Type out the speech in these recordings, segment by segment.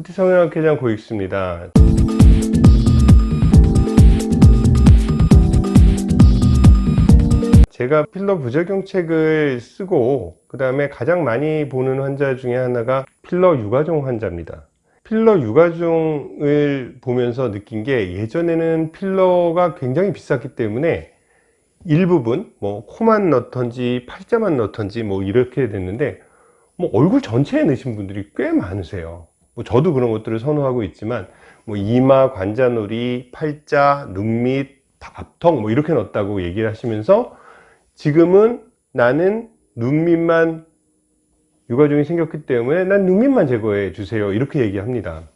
후티 성형학회장 고익수입니다. 제가 필러 부작용책을 쓰고 그 다음에 가장 많이 보는 환자 중에 하나가 필러 유가종 환자입니다. 필러 유가종을 보면서 느낀 게 예전에는 필러가 굉장히 비쌌기 때문에 일부분 뭐 코만 넣던지 팔자만 넣던지 뭐 이렇게 됐는데 뭐 얼굴 전체에 넣으신 분들이 꽤 많으세요 뭐 저도 그런 것들을 선호하고 있지만 뭐 이마 관자놀이 팔자 눈밑 앞턱 뭐 이렇게 넣었다고 얘기를 하시면서 지금은 나는 눈밑만 유가종이 생겼기 때문에 난 눈밑만 제거해 주세요. 이렇게 얘기합니다.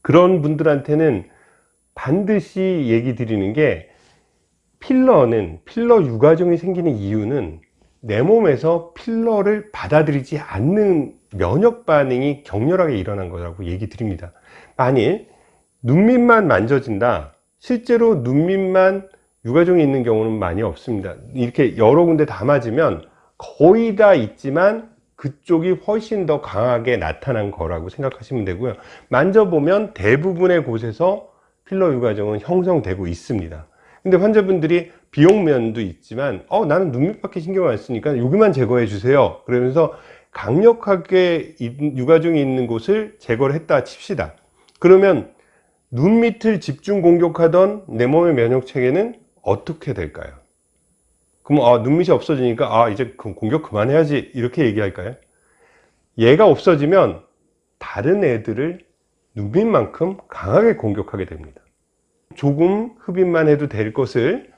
그런 분들한테는 반드시 얘기 드리는 게 필러는 필러 유가종이 생기는 이유는 내 몸에서 필러를 받아들이지 않는 면역 반응이 격렬하게 일어난 거라고 얘기 드립니다. 만일 눈밑만 만져진다 실제로 눈밑만 유가종이 있는 경우는 많이 없습니다. 이렇게 여러 군데 다 맞으면 거의 다 있지만 그쪽이 훨씬 더 강하게 나타난 거라고 생각하시면 되고요. 만져보면 대부분의 곳에서 필러 유가종은 형성되고 있습니다. 근데 환자분들이 비용 면도 있지만 어 나는 눈밑밖에 신경 안 쓰니까 여기만 제거해 주세요. 그러면서 강력하게 유가종이 있는 곳을 제거를 했다 칩시다 그러면 눈 밑을 집중 공격하던 내 몸의 면역체계는 어떻게 될까요? 그럼 아, 눈밑이 없어지니까 아 이제 공격 그만해야지 이렇게 얘기할까요? 얘가 없어지면 다른 애들을 눈밑만큼 강하게 공격하게 됩니다 조금 흡입만 해도 될 것을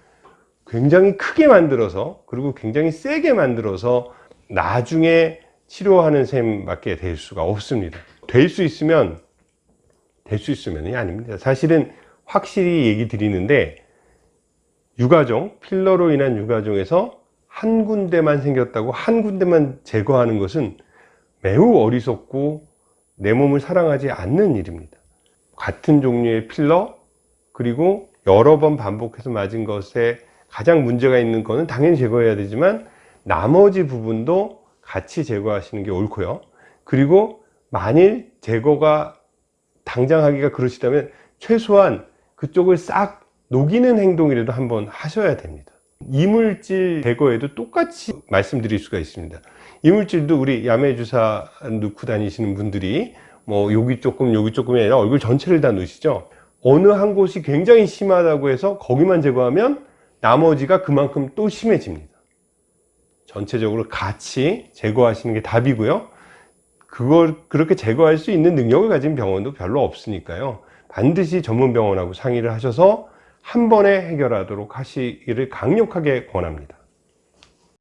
굉장히 크게 만들어서 그리고 굉장히 세게 만들어서 나중에 치료하는 셈밖에 될 수가 없습니다. 될 수 있으면 될 수 있으면이 아닙니다. 사실은 확실히 얘기 드리는데 유가종 필러로 인한 유가종에서 한 군데만 생겼다고 한 군데만 제거하는 것은 매우 어리석고 내 몸을 사랑하지 않는 일입니다. 같은 종류의 필러 그리고 여러 번 반복해서 맞은 것에 가장 문제가 있는 거는 당연히 제거해야 되지만 나머지 부분도 같이 제거하시는 게 옳고요. 그리고 만일 제거가 당장 하기가 그러시다면 최소한 그쪽을 싹 녹이는 행동이라도 한번 하셔야 됩니다. 이물질 제거에도 똑같이 말씀드릴 수가 있습니다. 이물질도 우리 야매주사 넣고 다니시는 분들이 뭐 여기 조금 여기 조금이 아니라 얼굴 전체를 다 넣으시죠? 어느 한 곳이 굉장히 심하다고 해서 거기만 제거하면 나머지가 그만큼 또 심해집니다 전체적으로 같이 제거하시는 게 답이고요. 그걸 그렇게 제거할 수 있는 능력을 가진 병원도 별로 없으니까요. 반드시 전문 병원하고 상의를 하셔서 한 번에 해결하도록 하시기를 강력하게 권합니다